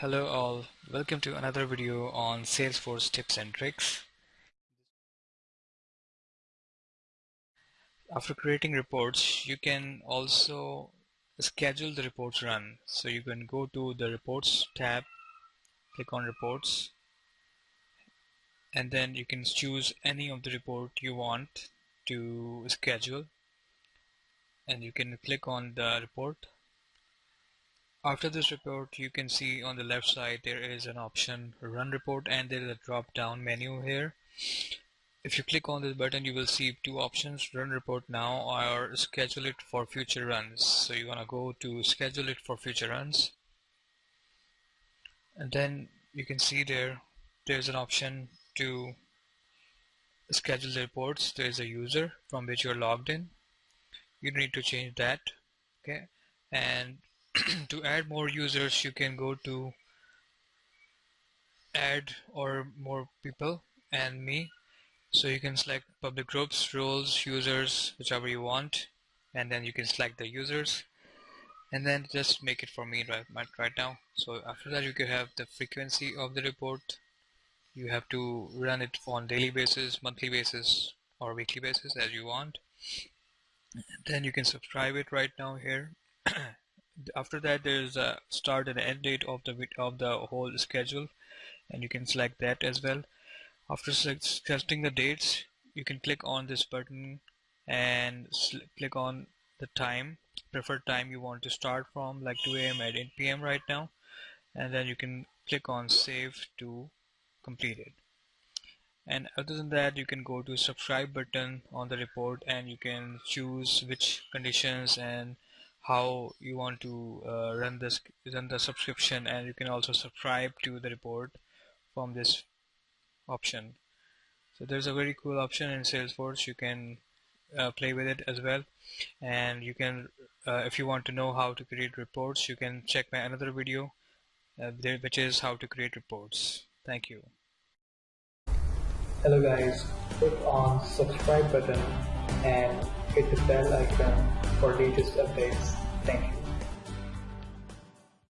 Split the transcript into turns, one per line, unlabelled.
Hello all, welcome to another video on Salesforce tips and tricks. After creating reports, you can also schedule the reports run. So you can go to the reports tab, click on reports, and then you can choose any of the report you want to schedule and you can click on the report after this report, you can see on the left side there is an option run report and there is a drop down menu here. If you click on this button, you will see two options, run report now or schedule it for future runs. So you're gonna go to schedule it for future runs. And then you can see there, there's an option to schedule the reports. There's a user from which you're logged in. You need to change that. Okay. And to add more users you can go to add or more people and me. So you can select public groups roles users whichever you want and then you can select the users. And then just make it for me right, right now. So after that you can have the frequency of the report. You have to run it on daily basis monthly basis or weekly basis as you want. Then you can subscribe it right now here after that there's a start and end date of the of the whole schedule and you can select that as well after selecting the dates you can click on this button and click on the time preferred time you want to start from like 2 a.m. at 8 p.m. right now and then you can click on save to complete it and other than that you can go to subscribe button on the report and you can choose which conditions and how you want to uh, run this run the subscription and you can also subscribe to the report from this option. So there's a very cool option in Salesforce. You can uh, play with it as well. And you can uh, if you want to know how to create reports you can check my another video uh, there, which is how to create reports. Thank you.
Hello guys. Click on subscribe button and hit the bell icon for latest updates. Thank you.